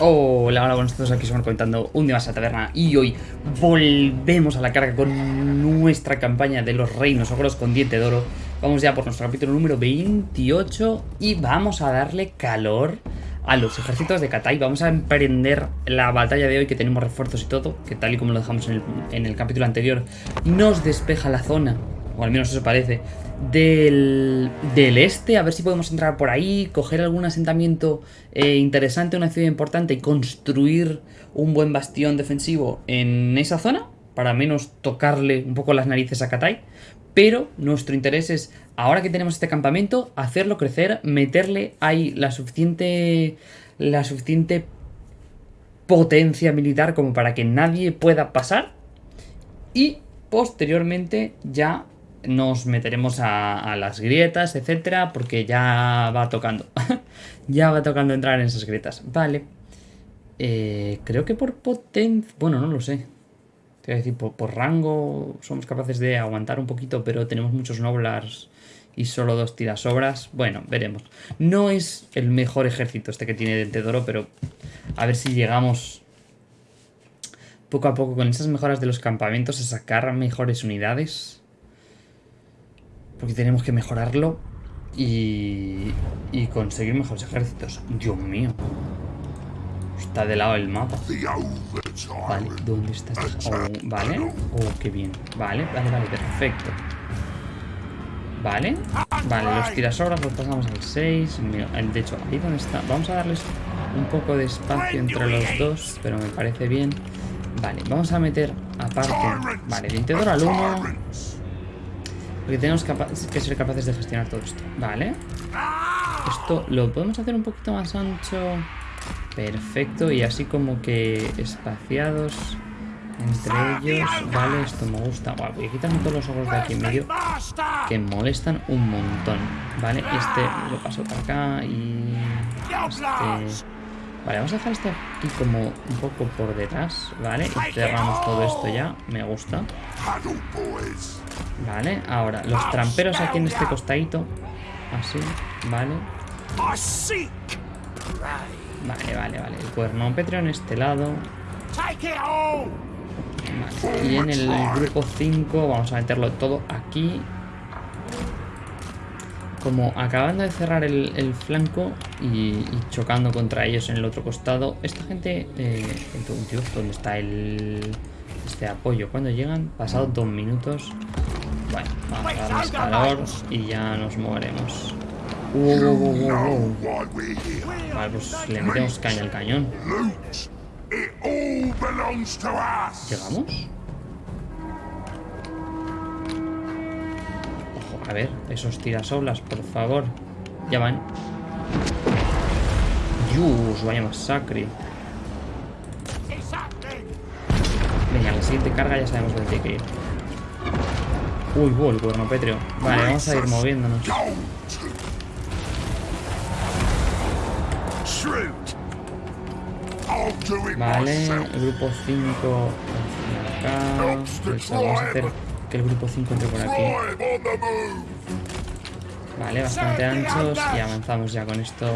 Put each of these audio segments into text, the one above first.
Hola, hola, buenos todos, aquí estamos comentando un día más a Taberna y hoy volvemos a la carga con nuestra campaña de los reinos ogros con diente de oro. Vamos ya por nuestro capítulo número 28 y vamos a darle calor a los ejércitos de Katai. Vamos a emprender la batalla de hoy que tenemos refuerzos y todo, que tal y como lo dejamos en el, en el capítulo anterior, nos despeja la zona, o al menos eso parece, del, del, este, a ver si podemos entrar por ahí, coger algún asentamiento eh, interesante, una ciudad importante y construir un buen bastión defensivo en esa zona, para menos tocarle un poco las narices a Katai. Pero nuestro interés es, ahora que tenemos este campamento, hacerlo crecer, meterle ahí la suficiente, la suficiente potencia militar como para que nadie pueda pasar. Y posteriormente ya nos meteremos a, las grietas, etcétera, porque ya va tocando. ya va tocando entrar en esas grietas. Vale. Eh, creo que por potencia... Bueno, no lo sé. Te voy a decir, por, por, rango somos capaces de aguantar un poquito, pero tenemos muchos noblars y solo dos tirasobras. Bueno, veremos. No es el mejor ejército este que tiene Dentedoro, pero a ver si llegamos poco a poco con esas mejoras de los campamentos a sacar mejores unidades. Porque tenemos que mejorarlo y, y conseguir mejores ejércitos. Dios mío. Está de lado el mapa. Vale, ¿dónde está este? Oh, vale. Oh, qué bien. Vale, vale, vale, perfecto. Vale. Vale, los tirasobras los pasamos al 6. De hecho, ahí donde está. Vamos a darles un poco de espacio entre los dos, pero me parece bien. Vale, vamos a meter aparte. Vale, Dintedor al 1. Porque tenemos que ser capaces de gestionar todo esto. Vale. Esto lo podemos hacer un poquito más ancho. Perfecto. Y así como que espaciados entre ellos. Vale, esto me gusta. Wow, voy a quitarme todos los ojos de aquí en medio. Que molestan un montón. Vale, este lo paso para acá. Y este... Vale, vamos a dejar este aquí como un poco por detrás, ¿vale? Y cerramos todo esto ya, me gusta. Vale, ahora, los tramperos aquí en este costadito. Así, vale. Vale, vale, vale. El cuerno Petro en este lado. Vale. Y en el grupo 5 vamos a meterlo todo aquí. Como acabando de cerrar el flanco y, y, chocando contra ellos en el otro costado. Esta gente... Eh, Dios, ¿dónde está el este apoyo? Cuando llegan, pasados dos minutos. Bueno, vamos a darles calor y ya nos moveremos. Uh, uh, uh, vale, pues le metemos caña al cañón. ¿Llegamos? Ojo, a ver, esos tirasoblas, por favor. Ya van. Dios, vaya masacre. Venga, la siguiente carga ya sabemos dónde hay que ir. Uy, uy, el cuerno pétreo. Vale, vamos a ir moviéndonos. Vale, el grupo 5 acá. Pues vamos a hacer que el grupo 5 entre por aquí. Vale, bastante anchos y avanzamos ya con esto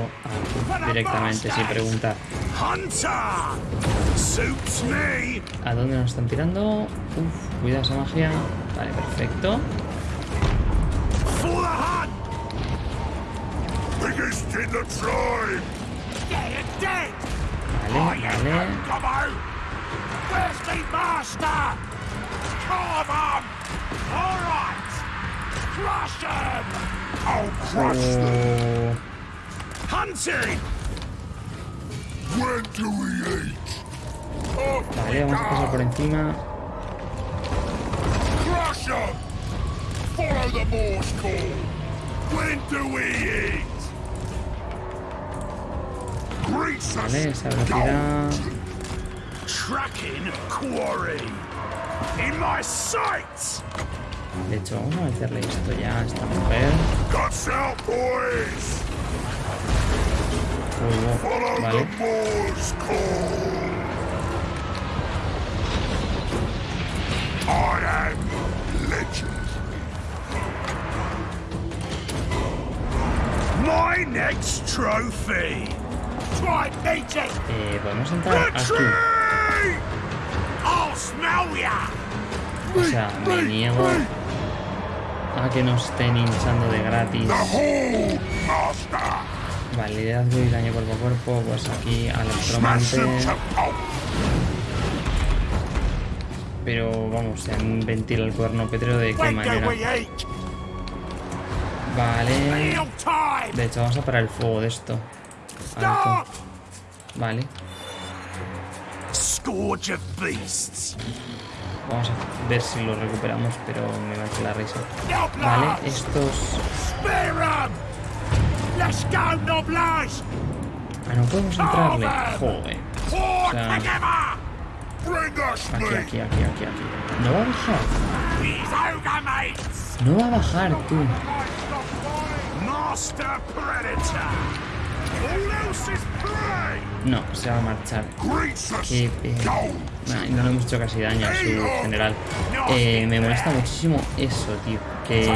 directamente sin preguntar. ¿A dónde nos están tirando? Uf, cuidado esa magia. Vale, perfecto. Vale, vale. Crush them! I'll crush uh... them! Hunting! When do we eat? Vale, vamos a pasar por encima. Crush them! Follow the Morse call! When do we eat? Grease vale, esa velocidad. Tracking quarry! In my sights! De hecho, vamos a meterle esto ya a esta mujer. Fuego, vale. My next trophy. try. Eh, podemos entrar aquí. I'll smell ya. O sea, me niego a que nos estén hinchando de gratis. Vale, liderazgo y daño cuerpo a cuerpo. Pues aquí al electromante. Pero vamos, se ventila el cuerno petreo de qué manera. Vale. De hecho, vamos a parar el fuego de esto. Alto. Vale. Scourge of beasts. Vamos a ver si lo recuperamos, pero me va a echar la risa. Vale, estos... Ah, no podemos entrarle. Joder. Pour sea- Aquí, aquí, aquí, aquí, aquí. No va a bajar. No va a bajar, tú. No, se va a marchar. Que, eh, nah, no le hemos hecho casi daño a su general. Eh, me molesta muchísimo eso, tío. Que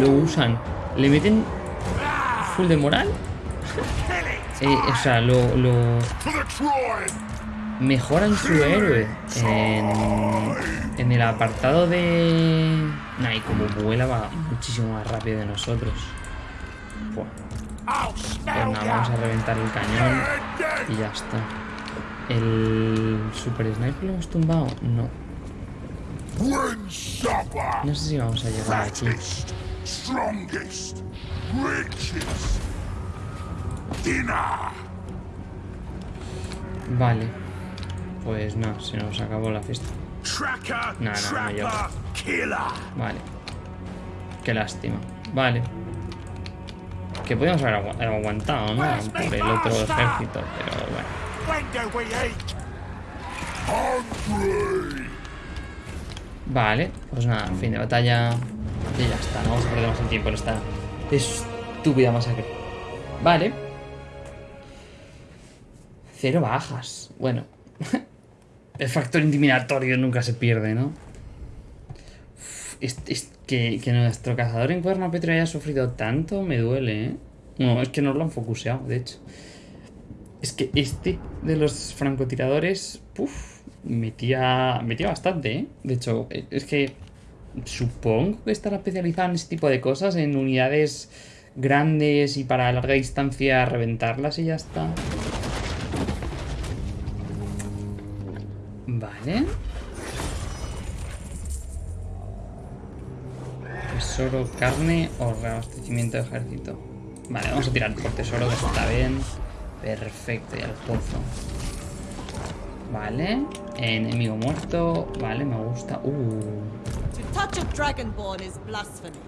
lo usan. Le meten full de moral. Eh, o sea, lo, lo mejoran su héroe. En, en el apartado de... Nah, y como vuela va muchísimo más rápido de nosotros. Buah. I'll Pues vamos a reventar el cañón y ya está. ¿El Super Sniper lo hemos tumbado? No. No sé si vamos a llegar aquí. Vale. Pues no, se nos acabó la fiesta. No, no, no killer. Vale. Qué lástima. Vale. Que podíamos haber agu- aguantado, ¿no? Por el otro ejército, pero bueno. Vale, pues nada, fin de batalla. Y ya está, no vamos a perder más el tiempo en esta estúpida masacre. Vale. Cero bajas. Bueno. el factor intimidatorio nunca se pierde, ¿no? Uf, Es, es que, que nuestro cazador en cuerno Petro haya sufrido tanto me duele, ¿eh? No, es que no lo han focuseado, de hecho. Es que este de los francotiradores, puf, metía, metía bastante, ¿eh? De hecho, eh, es que supongo que estará especializado en ese tipo de cosas, en unidades grandes y para larga distancia reventarlas y ya está. Vale. Tesoro, carne o reabastecimiento de ejército. Vale, vamos a tirar por tesoro, que está bien. Perfecto, y al pozo. Vale. Enemigo muerto. Vale, me gusta. Uh. To touch a dragonborn is blasphemy.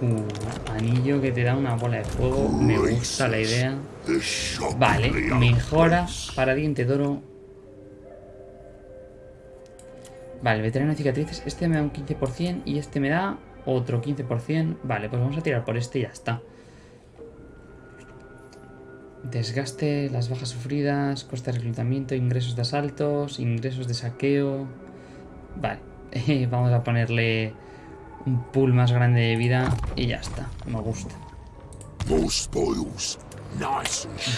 Uh, anillo que te da una bola de fuego. Me gusta la idea. Vale, mejora place. para diente de oro. Vale, veterano de cicatrices. Este me da un 15% y este me da otro 15%. Vale, pues vamos a tirar por este y ya está. Desgaste, las bajas sufridas, coste de reclutamiento, ingresos de asaltos, ingresos de saqueo. Vale, vamos a ponerle un pool más grande de vida y ya está. Me gusta.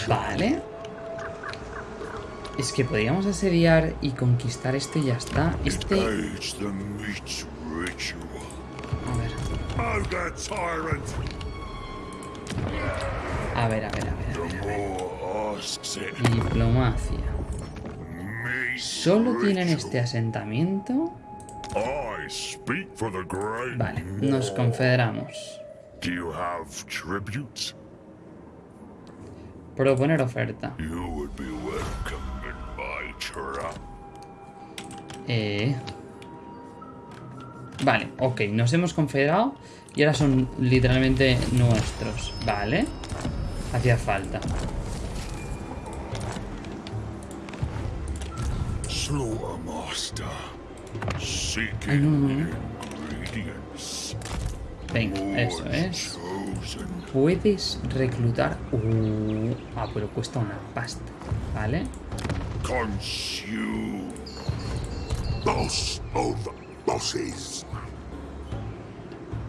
Vale. Es que podríamos asediar y conquistar este y ya está. Este... A ver, a ver, a ver, a ver. a ver. Diplomacia. ¿Solo tienen este asentamiento? Vale, nos confederamos. Proponer oferta. Eh... Vale, ok, nos hemos confederado y ahora son literalmente nuestros. Vale. Hacía falta. Ay, Seeking no, no. Venga, eso es. Puedes reclutar... Uh, ah, pero cuesta una pasta. Vale. Consume. Boss of bosses.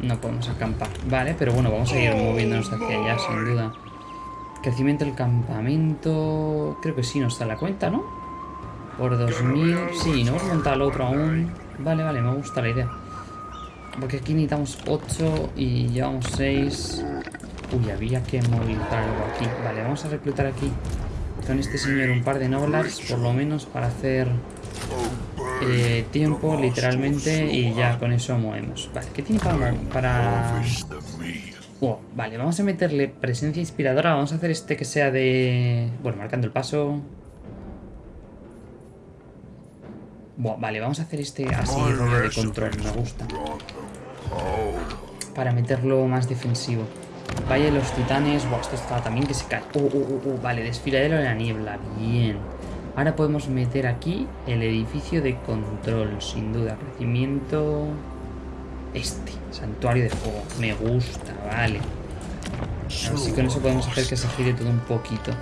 No podemos acampar. Vale, pero bueno, vamos a ir moviéndonos hacia allá, sin duda. Crecimiento del campamento... Creo que sí nos da la cuenta, ¿no? Por 2000... Sí, no hemos montado el otro aún. Vale, vale, me gusta la idea. Porque aquí necesitamos 8 y llevamos 6. Uy, había que movilizar algo aquí. Vale, vamos a reclutar aquí con este señor un par de noblars, por lo menos para hacer eh, tiempo, literalmente, y ya con eso movemos. Vale, ¿qué tiene para... para... Vale, vamos a meterle presencia inspiradora. Vamos a hacer este que sea de... Bueno, marcando el paso. Buah, vale, vamos a hacer este así, de control. Me gusta. Para meterlo más defensivo. Valle de los titanes. Buah, esto está también que se cae. Oh, oh, oh, oh, vale, desfiladero de la niebla. Bien. Ahora podemos meter aquí el edificio de control, sin duda. Crecimiento... Este, santuario de fuego. Me gusta, vale. Así con eso podemos hacer que se gire todo un poquito.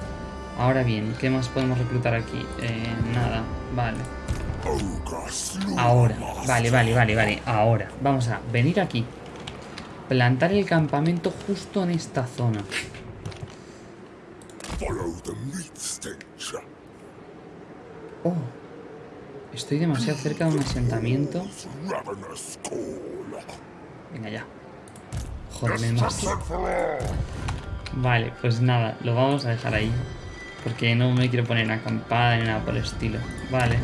Ahora bien, ¿qué más podemos reclutar aquí? Eh, nada, vale. Ahora, vale, vale, vale, vale. Ahora, vamos a venir aquí. Plantar el campamento justo en esta zona. Oh, estoy demasiado cerca de un asentamiento. Venga ya. Joder, más. Vale, pues nada, lo vamos a dejar ahí. Porque no me quiero poner acampada ni nada por el estilo. Vale.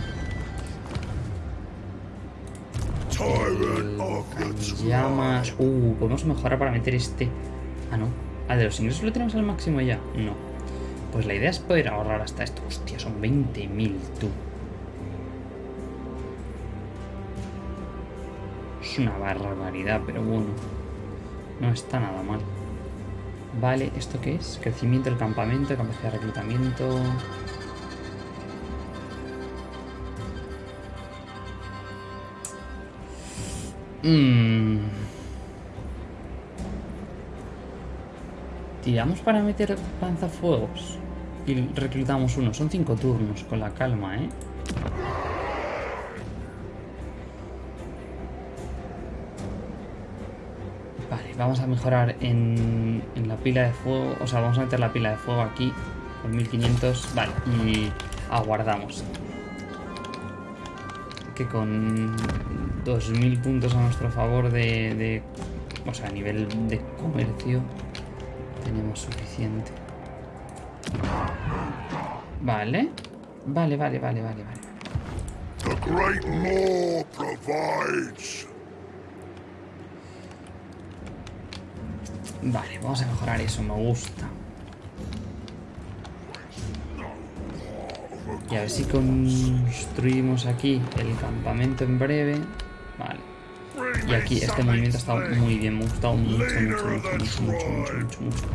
Llamas. Uh, podemos mejorar para meter este. Ah, no. Ah, de los ingresos lo tenemos al máximo ya. No. Pues la idea es poder ahorrar hasta esto. Hostia, son 20.000, tú. Es una barbaridad, pero bueno. No está nada mal. Vale, ¿esto qué es? Crecimiento del campamento, capacidad de reclutamiento... Mmm... Tiramos para meter panzafuegos y reclutamos uno. Son cinco turnos, con la calma, ¿eh? Vale, vamos a mejorar en, en la pila de fuego. O sea, vamos a meter la pila de fuego aquí con 1500. Vale, y aguardamos. Que con 2000 puntos a nuestro favor de, de o sea, a nivel de comercio tenemos suficiente. Vale. Vale, vale, vale, vale, vale. The Great Law provides. Vale, vamos a mejorar eso, me gusta. Y a ver si construimos aquí el campamento en breve. Vale. Y aquí este movimiento estado muy bien, me ha gustado mucho, mucho, mucho, mucho, mucho, mucho, mucho, mucho.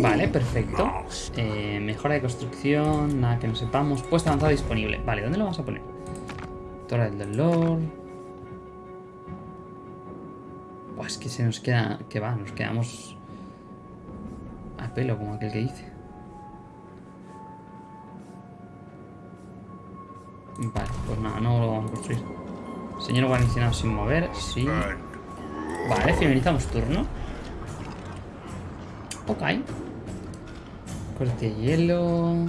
Vale, perfecto. Eh, mejora de construcción, nada que no sepamos. Puesto avanzado disponible. Vale, ¿dónde lo vamos a poner? Torre del Lord. Pues que se nos queda... Que va, nos quedamos... Pelo, como aquel que dice. Vale, pues nada, no lo vamos a construir. Señor guarnicionado sin mover, sí. Vale, finalizamos turno. Ok. Corte hielo.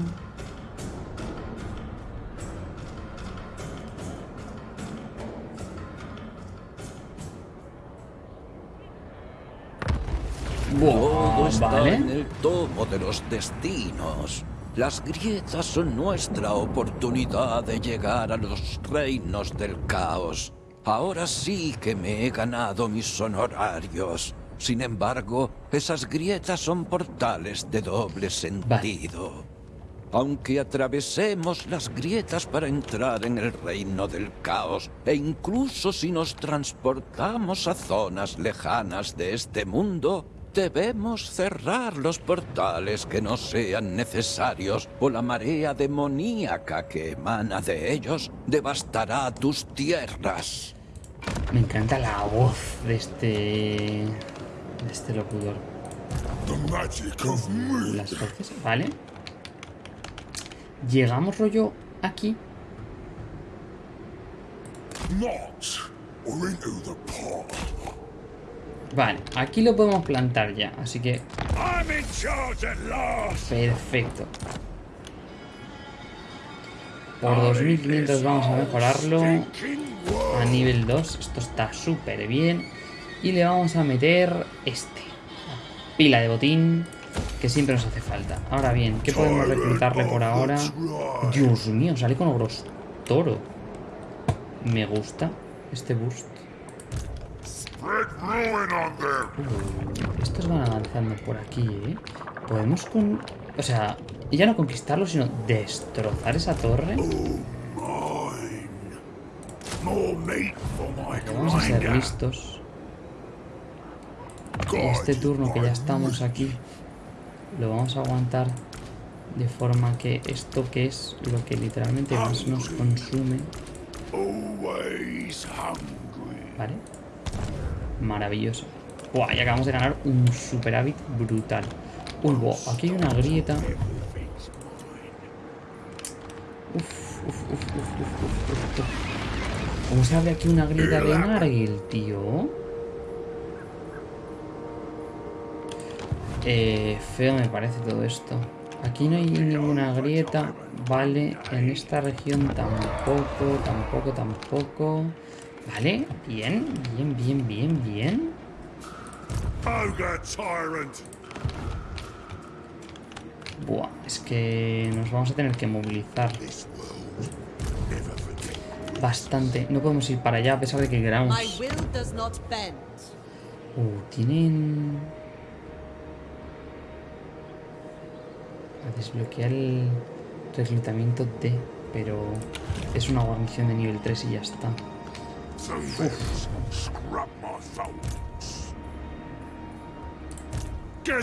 Está vale. en el tomo de los destinos. Las grietas son nuestra oportunidad de llegar a los reinos del caos. Ahora sí que me he ganado mis honorarios. Sin embargo, esas grietas son portales de doble sentido. Aunque atravesemos las grietas para entrar en el reino del caos, e incluso si nos transportamos a zonas lejanas de este mundo, debemos cerrar los portales que no sean necesarios o la marea demoníaca que emana de ellos devastará tus tierras. Me encanta la voz de este... De este locutor. The magic of me. Las voces, ¿vale? Llegamos rollo aquí. Not or into the. Vale, aquí lo podemos plantar ya, así que perfecto. Por 2500 vamos a mejorarlo a nivel 2. Esto está súper bien. Y le vamos a meter este. la Pila de botín que siempre nos hace falta. Ahora bien, ¿qué podemos reclutarle por ahora? Dios mío, sale con ogros toro. Me gusta este boost. Estos van avanzando por aquí, ¿eh? Podemos con... O sea, ya no conquistarlo, sino destrozar esa torre. My Vamos a ser listos. Este turno que ya estamos aquí, lo vamos a aguantar de forma que esto que es lo que literalmente más nos consume. ¿vale? Maravilloso. Buah, y acabamos de ganar un superávit brutal. Uy, buah, aquí hay una grieta. Uf, uf, uf, uf, uf, uf, uf. ¿Cómo se abre aquí una grieta de Nargil, tío? Eh, feo me parece todo esto. Aquí no hay ninguna grieta. Vale, en esta región tampoco, tampoco, tampoco. Vale, bien, bien, bien, bien, bien. Ogre tyrant. Buah, es que nos vamos a tener que movilizar bastante. No podemos ir para allá a pesar de que queramos. Uh, tienen... A desbloquear el reclutamiento D, pero es una guarnición de nivel 3 y ya está.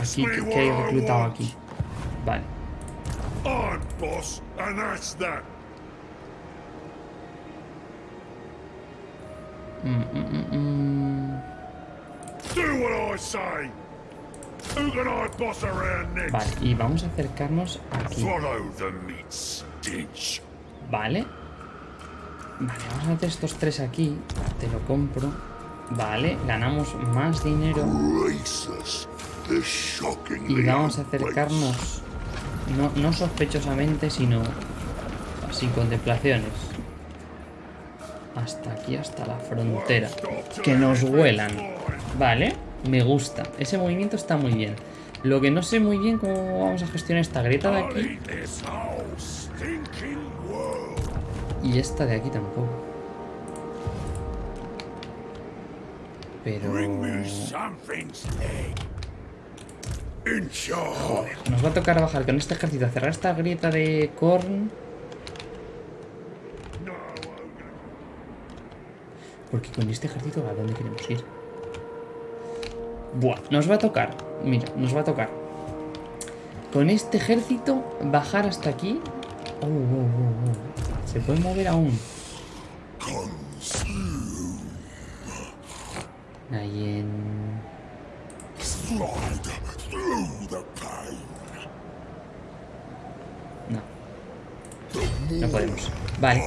Aquí, ¿qué, hay reclutado aquí? Vale. Mm, mm, mm? Vale, y vamos a acercarnos aquí. Vale. Vale, vamos a meter estos tres aquí. Te lo compro. Vale, ganamos más dinero. Y vamos a acercarnos. No, no sospechosamente, sino así, contemplaciones. Hasta aquí, hasta la frontera. Que nos huelan. Vale, me gusta. Ese movimiento está muy bien. Lo que no sé muy bien cómo vamos a gestionar esta grieta de aquí. Y esta de aquí tampoco. Pero... Charge. Nos va a tocar bajar con este ejército a cerrar esta grieta de Korn. Porque con este ejército, ¿a dónde queremos ir? Buah, nos va a tocar. Mira, nos va a tocar. Con este ejército, bajar hasta aquí. Oh, oh, oh, oh. Se puede mover aún. Ahí en... No. No podemos. Vale.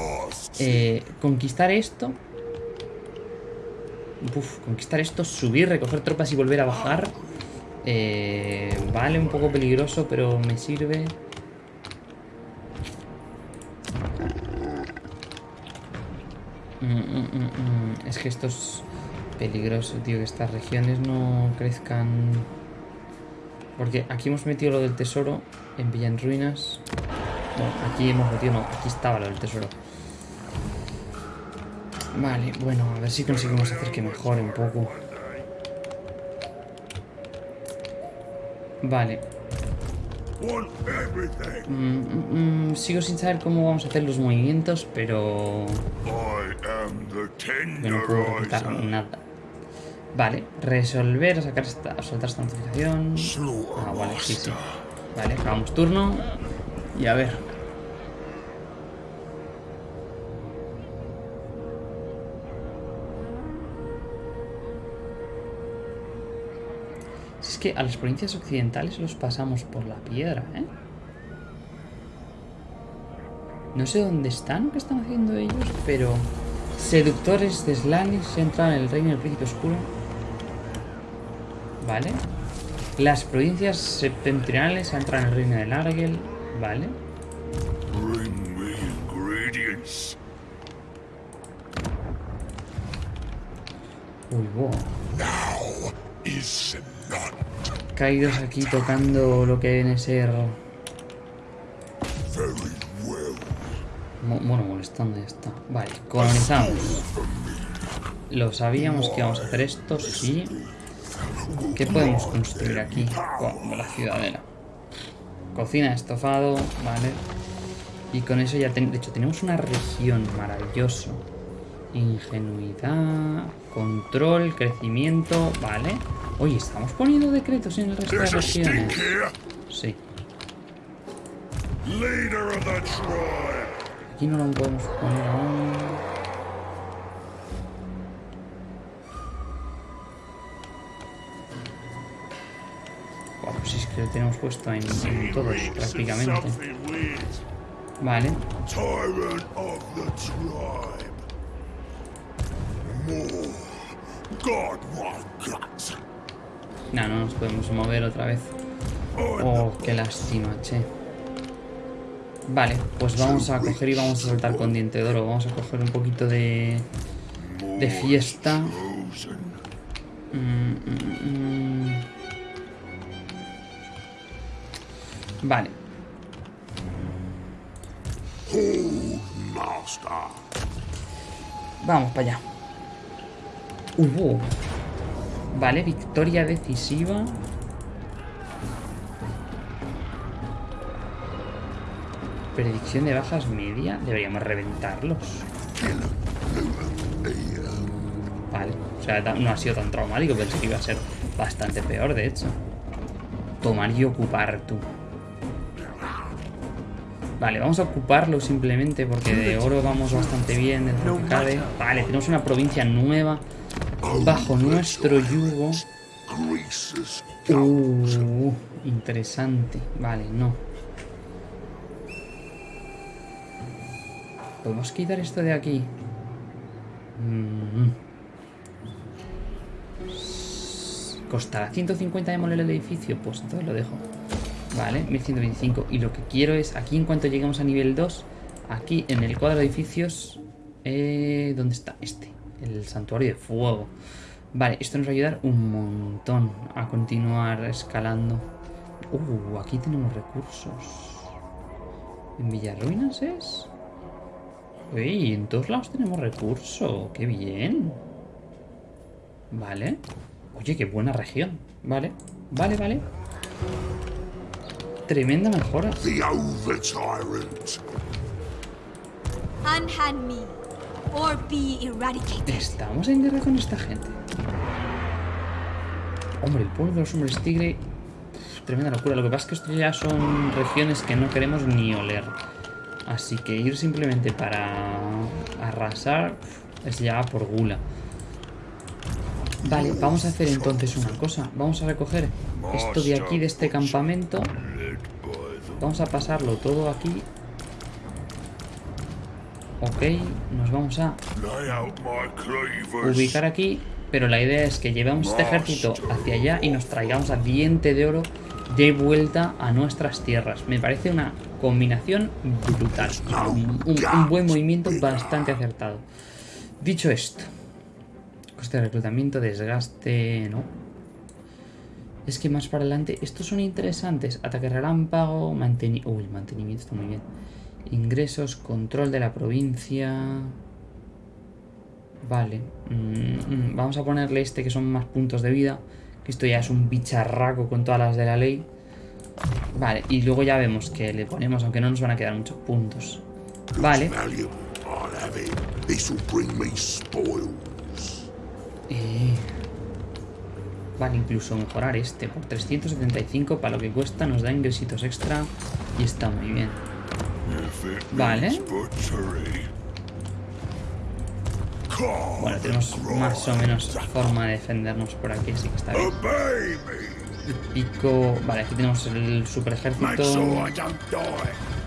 Eh, conquistar esto. Uf, conquistar esto, subir, recoger tropas y volver a bajar. Eh, vale, un poco peligroso, pero me sirve. Mm, mm, mm. Es que esto es peligroso, tío, que estas regiones no crezcan. Porque aquí hemos metido lo del tesoro en Villa en Ruinas. No, aquí hemos metido, no, aquí estaba lo del tesoro. Vale, bueno, a ver si conseguimos hacer que mejore un poco. Vale. Sigo sin saber cómo vamos a hacer los movimientos, pero... Yo no puedo reclutar nada. Vale, resolver, sacar esta, soltar esta notificación. Ah, vale, sí, sí. Vale, acabamos turno. Y a ver. Si es que a las provincias occidentales los pasamos por la piedra, ¿eh? No sé dónde están, qué están haciendo ellos, pero... Seductores de Slanis entran en el reino del príncipe oscuro. Vale. Las provincias septentrionales entran en el reino de Largel. Vale. Uy, wow. Caídos aquí tocando lo que viene a ser... Bueno, molestando ya está. Vale, colonizamos. Lo sabíamos que íbamos a hacer esto, sí. ¿Qué podemos construir aquí? Buah, la ciudadela. Cocina estofado, vale. Y con eso ya, ten- de hecho, tenemos una región maravilloso. Ingenuidad, control, crecimiento, vale. Oye, ¿estamos poniendo decretos en el resto de regiones? Sí. Leader of the tribe. Aquí no lo podemos poner aún. Buah, pues es que lo tenemos puesto en, en todos prácticamente. Vale. No, no nos podemos mover otra vez. Oh, qué lástima, che. Vale, pues vamos a coger y vamos a saltar con diente de oro. Vamos a coger un poquito de, de fiesta. Mm, mm, mm. Vale, vamos para allá. Hubo. Vale, victoria decisiva. Predicción de bajas media. Deberíamos reventarlos. Vale, o sea, no ha sido tan traumático. Pensé que iba a ser bastante peor, de hecho. Tomar y ocupar tú. Vale, vamos a ocuparlo simplemente porque de oro vamos bastante bien dentro que cabe. Vale, tenemos una provincia nueva bajo nuestro yugo. Uh, interesante. Vale, no. ¿Podemos quitar esto de aquí? Mm. ¿Costará 150 demoler el edificio? Pues entonces lo dejo. Vale, 1125. Y lo que quiero es, aquí en cuanto lleguemos a nivel 2, aquí en el cuadro de edificios... Eh, ¿Dónde está? Este. El santuario de fuego. Vale, esto nos va a ayudar un montón a continuar escalando. Uh, aquí tenemos recursos. ¿En Villarruinas es? Uy, en todos lados tenemos recursos. ¡Qué bien! Vale. Oye, qué buena región. Vale, vale, vale. Tremenda mejora. The over tyrant. Unhand me, or be eradicated. Estamos en guerra con esta gente. Hombre, el pueblo de los hombres tigre. Tremenda locura. Lo que pasa es que esto ya son regiones que no queremos ni oler. Así que ir simplemente para arrasar es ya por gula. Vale, vamos a hacer entonces una cosa. Vamos a recoger esto de aquí, de este campamento. Vamos a pasarlo todo aquí. Ok, nos vamos a ubicar aquí, pero la idea es que llevemos este ejército hacia allá y nos traigamos a diente de oro de vuelta a nuestras tierras. Me parece una combinación brutal. Un, buen movimiento bastante acertado. Dicho esto, coste de reclutamiento, desgaste, ¿no? Es que más para adelante, estos son interesantes. Ataque relámpago, mantenimiento. Uy, mantenimiento está muy bien. Ingresos, control de la provincia. Vale. mm, mm, vamos a ponerle este que son más puntos de vida. Esto ya es un bicharraco con todas las de la ley. Vale, y luego ya vemos que le ponemos, aunque no nos van a quedar muchos puntos. Vale. Eh, Vale, incluso mejorar este por 375 para lo que cuesta, nos da ingresitos extra y está muy bien. Vale. Bueno, tenemos más o menos forma de defendernos por aquí, así que está bien. Pico... Vale, aquí tenemos el super ejército.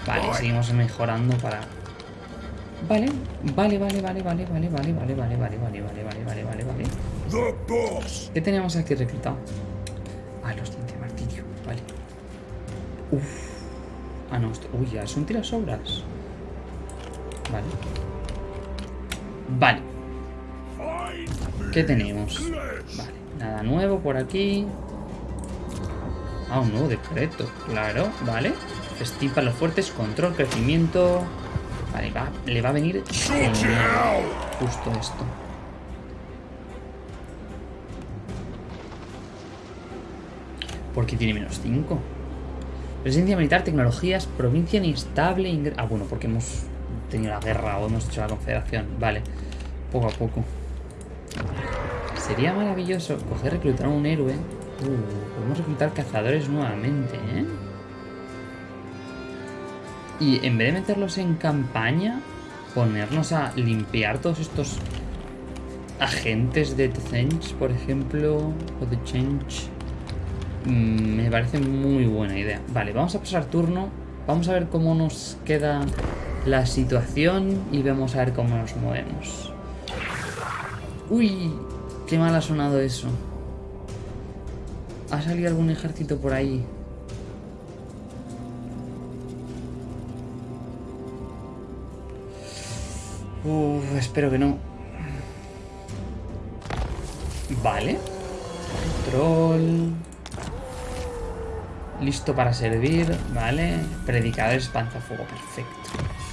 Vale, seguimos mejorando para... Vale, vale, vale, vale, vale, vale, vale, vale, vale, vale, vale, vale, vale, vale, vale, vale. ¿Qué tenemos aquí reclutado? Ah, los dientes de martillo. Vale. Uf. Ah, no. esto- Uy, ya son tirasobras. Vale. Vale. ¿Qué tenemos? Vale. Nada nuevo por aquí. Ah, un nuevo decreto. Claro. Vale. Festín para los fuertes. Control, crecimiento. Vale, va, le va a venir. Justo esto. Porque tiene menos 5. Presencia militar, tecnologías, provincia inestable. Ah, bueno, porque hemos tenido la guerra o hemos hecho la confederación. Vale, poco a poco. Sería maravilloso coger reclutar a un héroe. Uh, podemos reclutar cazadores nuevamente, ¿eh? Y en vez de meterlos en campaña, ponernos a limpiar todos estos agentes de The Change, por ejemplo, o The Change. Mm, me parece muy buena idea. Vale, vamos a pasar turno. Vamos a ver cómo nos queda la situación y vamos a ver cómo nos movemos. Uy, qué mal ha sonado eso. ¿Ha salido algún ejército por ahí? Uf, espero que no. Vale. Control. Listo para servir, vale. Predicadores panzafuego, perfecto.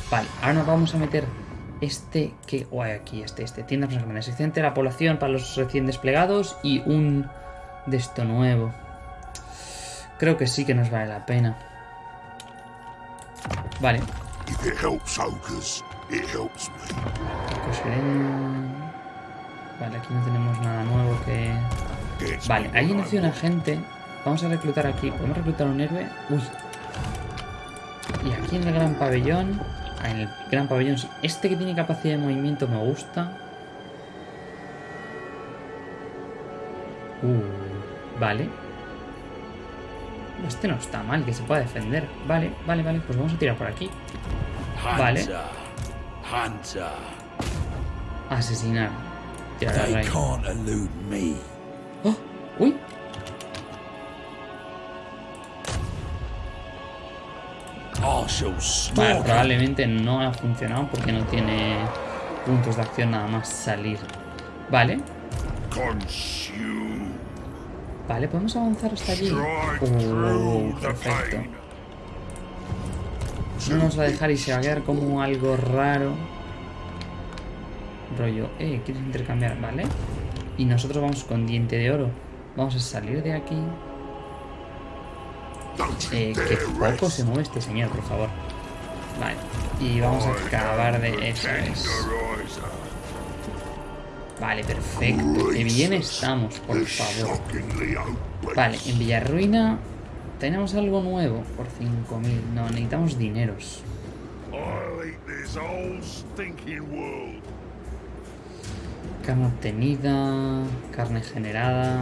Vale, ahora nos vamos a meter este que... Guay, aquí, este, este. Tiendas más grandes. La población para los recién desplegados y un de esto nuevo. Creo que sí que nos vale la pena. Vale. Vale, aquí no tenemos nada nuevo que... Vale, ahí nació una gente. Vamos a reclutar aquí. ¿Podemos reclutar un héroe? Uy. Y aquí en el gran pabellón. En el gran pabellón. Este que tiene capacidad de movimiento me gusta. Uh, vale. Este no está mal, que se pueda defender. Vale, vale, vale. Pues vamos a tirar por aquí. Vale. Asesinar. Tirar me. ¡Oh! ¡Uy! Vale, 'em. probablemente no ha funcionado porque no tiene puntos de acción nada más salir. Vale, vale, podemos avanzar hasta allí. The perfecto. No nos va a dejar y se va a quedar como algo raro. Rollo, eh, ¿quieres intercambiar? Vale. Y nosotros vamos con diente de oro. Vamos a salir de aquí. Eh, que poco se mueve este señor, por favor. Vale. Y vamos a acabar de... Eso. Vale, perfecto. Que bien estamos, por favor. Vale, en Villarruina tenemos algo nuevo por 5.000. No, necesitamos dineros. Carne obtenida, carne generada,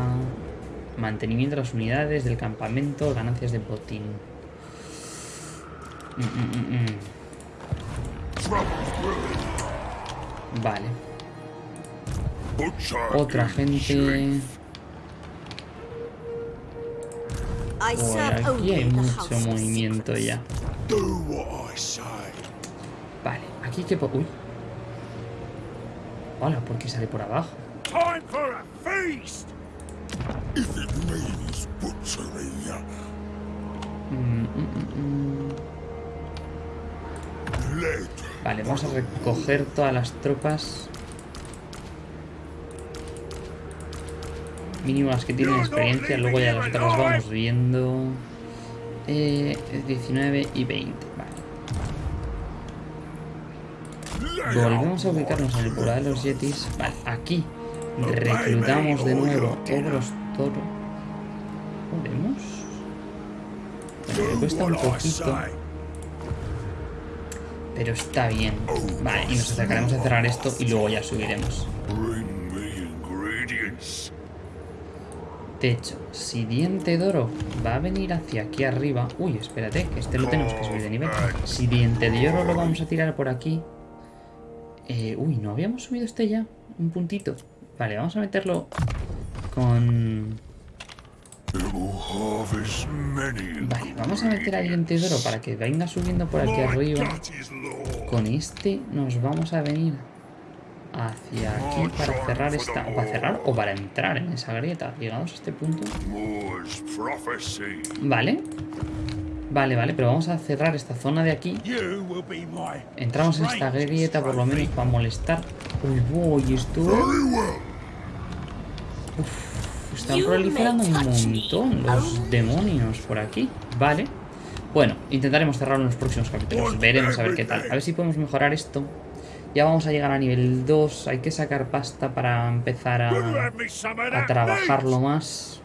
mantenimiento de las unidades del campamento, ganancias de botín. Mm, mm, mm. Vale, otra gente. aquí only hay mucho movimiento ya. Vale, aquí que... po- Uy. Hola, ¿por qué sale por abajo? If it means butchery, Mm, mm, mm, mm. Vale, vamos a recoger todas las tropas. Mínimo las que tienen experiencia, luego ya las otras vamos viendo. Eh, 19 y 20, vale. Volvemos a ubicarnos en el poblado de los Yetis. Vale, aquí reclutamos de nuevo ogros toro. ¿Podemos? Bueno, le cuesta un poquito. Pero está bien. Vale, y nos acercaremos a cerrar esto y luego ya subiremos. Me hecho, si Diente de Oro va a venir hacia aquí arriba... Uy, espérate, que este lo tenemos que subir de nivel. Si Diente de Oro lo vamos a tirar por aquí... Eh, uy, ¿no habíamos subido este ya? Un puntito. Vale, vamos a meterlo con... Vale, vamos a meter a diente de oro para que venga subiendo por aquí arriba. Con este nos vamos a venir hacia aquí para cerrar esta... O para cerrar o para entrar en esa grieta. Llegados a este punto. Vale. Vale, vale, pero vamos a cerrar esta zona de aquí. Entramos en esta grieta por lo menos para molestar. Uy, voy, esto... Well. Están proliferando un montón los demonios por aquí. Vale. Bueno, intentaremos cerrarlo en los próximos capítulos. Veremos a ver qué tal. A ver si podemos mejorar esto. Ya vamos a llegar a nivel 2. Hay que sacar pasta para empezar a, trabajarlo más.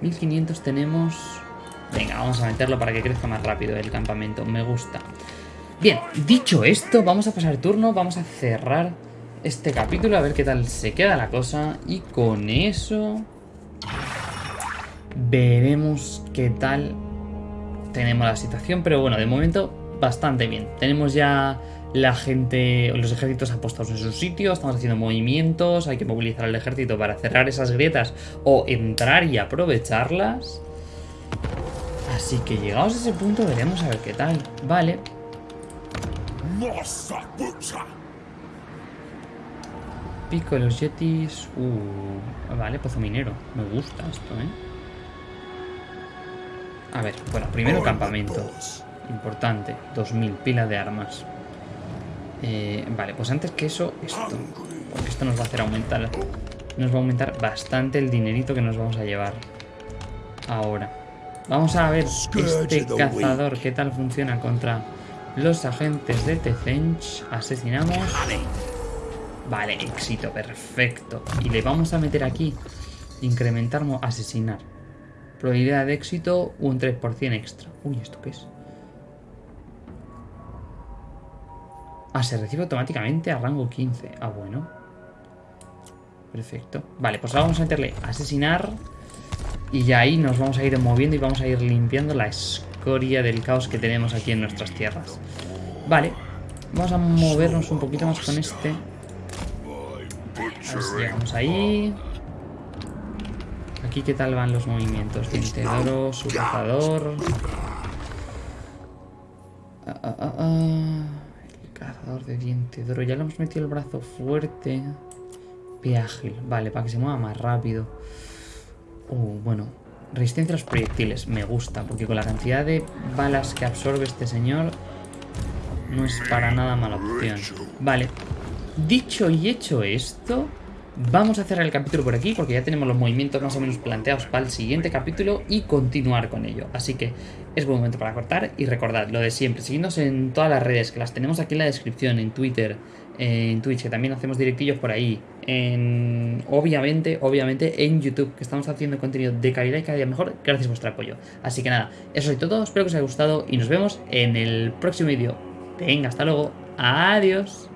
1500 tenemos... Venga, vamos a meterlo para que crezca más rápido el campamento. Me gusta. Bien, dicho esto, vamos a pasar turno. Vamos a cerrar este capítulo. A ver qué tal se queda la cosa. Y con eso... Veremos qué tal tenemos la situación. Pero bueno, de momento bastante bien. Tenemos ya la gente, los ejércitos apostados en su sitio, estamos haciendo movimientos, hay que movilizar al ejército para cerrar esas grietas o entrar y aprovecharlas. Así que llegados a ese punto veremos a ver qué tal. Vale, pico de los yetis. Uh, vale, pozo minero. Me gusta esto, ¿eh? A ver, bueno, primero campamento. Importante, 2000 pilas de armas. Eh, vale, pues antes que eso, esto. Porque esto nos va a hacer aumentar. Nos va a aumentar bastante el dinerito que nos vamos a llevar. Ahora. Vamos a ver este cazador qué tal funciona contra los agentes de Tezench. Asesinamos. Vale, éxito, perfecto. Y le vamos a meter aquí. Incrementar, asesinar. Probabilidad de éxito, un 3% extra. Uy, ¿esto qué es? Ah, se recibe automáticamente a rango 15. Ah, bueno. Perfecto. Vale, pues ahora vamos a meterle asesinar. Y ya ahí nos vamos a ir moviendo y vamos a ir limpiando la escoria del caos que tenemos aquí en nuestras tierras. Vale. Vamos a movernos un poquito más con este. A ver si llegamos ahí. Aquí qué tal van los movimientos. Diente de oro, su cazador. Ah, ah, ah, ah. El cazador de diente de. Ya le hemos metido el brazo fuerte. Pie ágil. Vale, para que se mueva más rápido. Uh, bueno. Resistencia a los proyectiles. Me gusta. Porque con la cantidad de balas que absorbe este señor. No es para nada mala opción. Vale. Dicho y hecho esto, vamos a cerrar el capítulo por aquí porque ya tenemos los movimientos más o menos planteados para el siguiente capítulo y continuar con ello. Así que es buen momento para cortar y recordad lo de siempre, seguidnos en todas las redes que las tenemos aquí en la descripción, en Twitter, en Twitch, que también hacemos directillos por ahí, en obviamente, obviamente en YouTube, que estamos haciendo contenido de calidad y cada día mejor gracias a vuestro apoyo. Así que nada, eso es todo, espero que os haya gustado y nos vemos en el próximo vídeo. Venga, hasta luego, adiós.